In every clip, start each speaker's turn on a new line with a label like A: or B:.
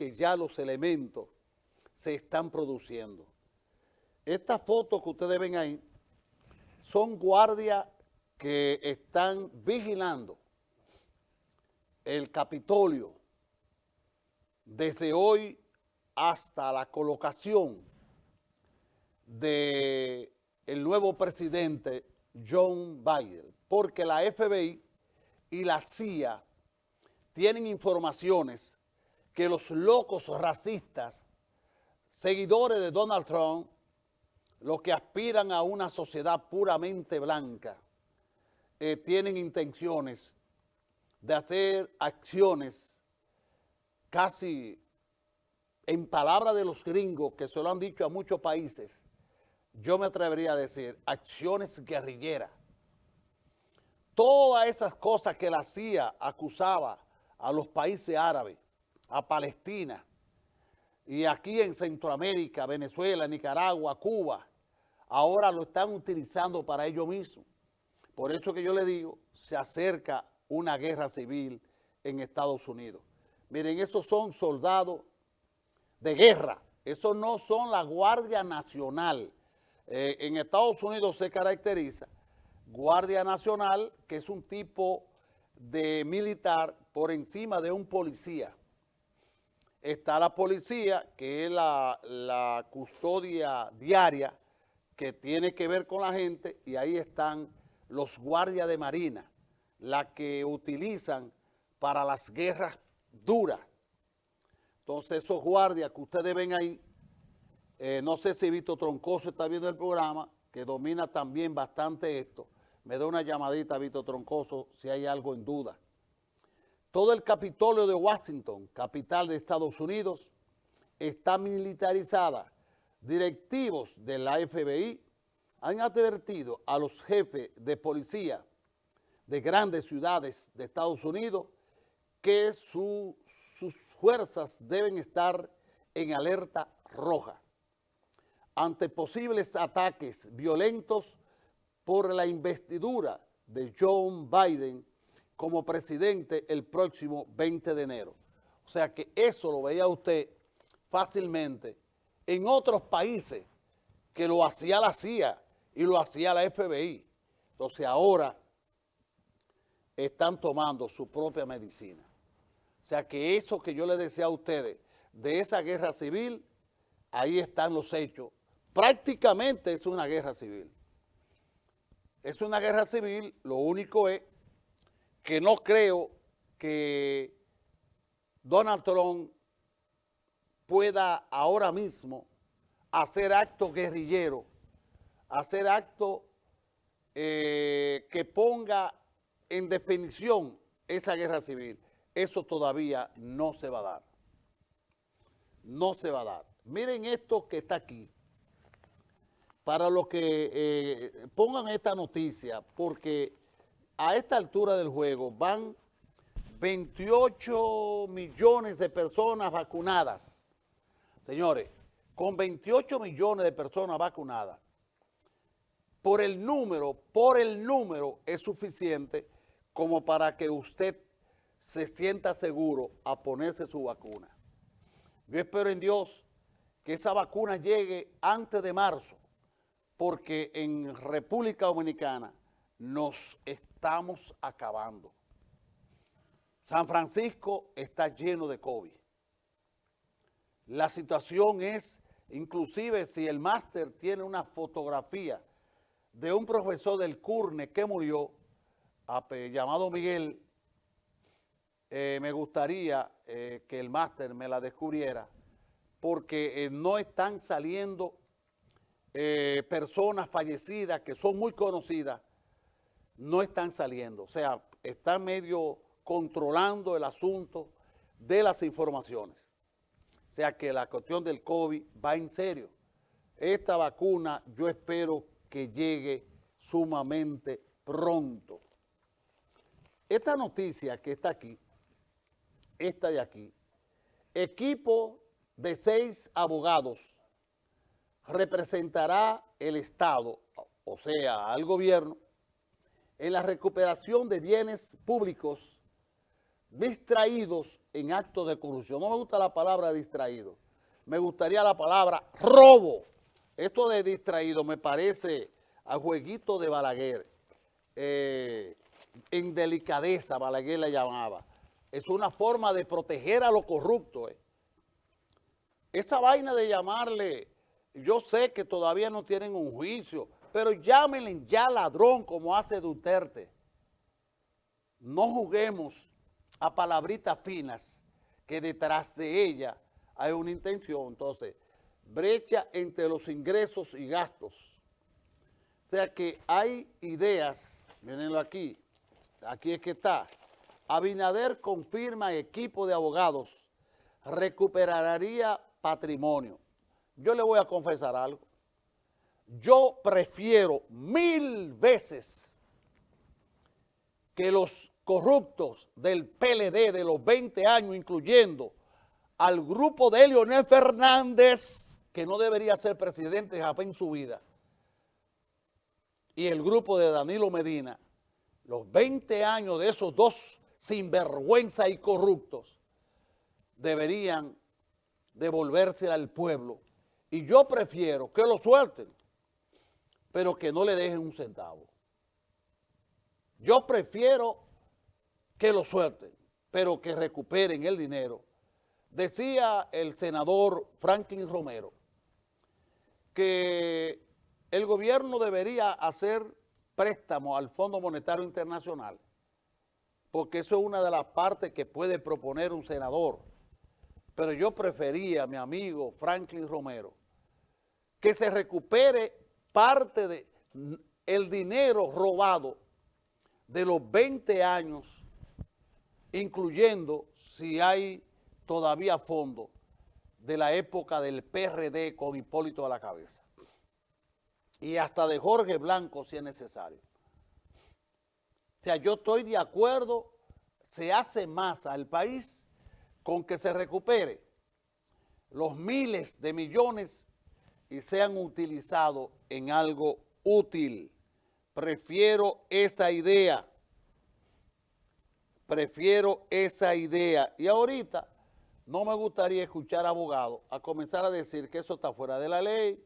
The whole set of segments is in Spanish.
A: que ya los elementos se están produciendo. Estas fotos que ustedes ven ahí son guardias que están vigilando el Capitolio desde hoy hasta la colocación de el nuevo presidente John Biden, porque la FBI y la CIA tienen informaciones que los locos racistas, seguidores de Donald Trump, los que aspiran a una sociedad puramente blanca, eh, tienen intenciones de hacer acciones casi en palabra de los gringos, que se lo han dicho a muchos países, yo me atrevería a decir, acciones guerrilleras. Todas esas cosas que la CIA acusaba a los países árabes, a Palestina, y aquí en Centroamérica, Venezuela, Nicaragua, Cuba, ahora lo están utilizando para ellos mismos. Por eso que yo le digo, se acerca una guerra civil en Estados Unidos. Miren, esos son soldados de guerra, esos no son la Guardia Nacional. Eh, en Estados Unidos se caracteriza Guardia Nacional, que es un tipo de militar por encima de un policía. Está la policía, que es la, la custodia diaria que tiene que ver con la gente, y ahí están los guardias de marina, la que utilizan para las guerras duras. Entonces esos guardias que ustedes ven ahí, eh, no sé si Víctor Troncoso está viendo el programa, que domina también bastante esto, me da una llamadita Víctor Troncoso si hay algo en duda. Todo el Capitolio de Washington, capital de Estados Unidos, está militarizada. Directivos de la FBI han advertido a los jefes de policía de grandes ciudades de Estados Unidos que sus fuerzas deben estar en alerta roja ante posibles ataques violentos por la investidura de John Biden como presidente el próximo 20 de enero. O sea que eso lo veía usted fácilmente en otros países que lo hacía la CIA y lo hacía la FBI. Entonces ahora están tomando su propia medicina. O sea que eso que yo les decía a ustedes de esa guerra civil, ahí están los hechos. Prácticamente es una guerra civil. Es una guerra civil, lo único es que no creo que Donald Trump pueda ahora mismo hacer actos guerrilleros, hacer actos eh, que ponga en definición esa guerra civil, eso todavía no se va a dar. No se va a dar. Miren esto que está aquí, para los que eh, pongan esta noticia, porque a esta altura del juego van 28 millones de personas vacunadas. Señores, con 28 millones de personas vacunadas, por el número, por el número es suficiente como para que usted se sienta seguro a ponerse su vacuna. Yo espero en Dios que esa vacuna llegue antes de marzo, porque en República Dominicana nos estamos acabando. San Francisco está lleno de COVID. La situación es, inclusive si el máster tiene una fotografía de un profesor del CURNE que murió, llamado Miguel, eh, me gustaría eh, que el máster me la descubriera, porque eh, no están saliendo personas fallecidas que son muy conocidas, no están saliendo. O sea, están medio controlando el asunto de las informaciones. O sea que la cuestión del COVID va en serio. Esta vacuna yo espero que llegue sumamente pronto. Esta noticia que está aquí, esta de aquí, equipo de seis abogados representará el Estado, o sea, al gobierno, en la recuperación de bienes públicos distraídos en actos de corrupción. No me gusta la palabra distraído, me gustaría la palabra robo. Esto de distraído me parece a jueguito de Balaguer, eh, en delicadeza Balaguer la llamaba. Es una forma de proteger a los corruptos. Eh. Esa vaina de llamarle, yo sé que todavía no tienen un juicio, pero llámenle ya ladrón como hace Duterte. No juguemos a palabritas finas que detrás de ella hay una intención. Entonces, brecha entre los ingresos y gastos. O sea que hay ideas, mirenlo aquí, aquí es que está. Abinader confirma equipo de abogados recuperaría patrimonio. Yo le voy a confesar algo. Yo prefiero mil veces que los corruptos del PLD de los 20 años, incluyendo al grupo de Leonel Fernández, que no debería ser presidente jamás en su vida, y el grupo de Danilo Medina, los 20 años de esos dos sinvergüenza y corruptos, deberían devolverse al pueblo. Y yo prefiero que lo suelten, pero que no le dejen un centavo. Yo prefiero que lo suelten, pero que recuperen el dinero. Decía el senador Franklin Romero que el gobierno debería hacer préstamo al Fondo Monetario Internacional, porque eso es una de las partes que puede proponer un senador. Pero yo prefería, mi amigo Franklin Romero, que se recupere parte de el dinero robado de los 20 años incluyendo si hay todavía fondo de la época del PRD con Hipólito a la cabeza. Y hasta de Jorge Blanco si es necesario. O sea, yo estoy de acuerdo, se hace más al país con que se recupere los miles de millones y sean utilizados en algo útil. Prefiero esa idea Prefiero esa idea. Y ahorita no me gustaría escuchar abogados a comenzar a decir que eso está fuera de la ley,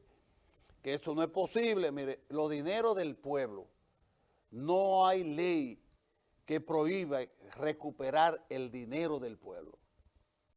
A: que eso no es posible. Mire, los dineros del pueblo, no hay ley que prohíba recuperar el dinero del pueblo.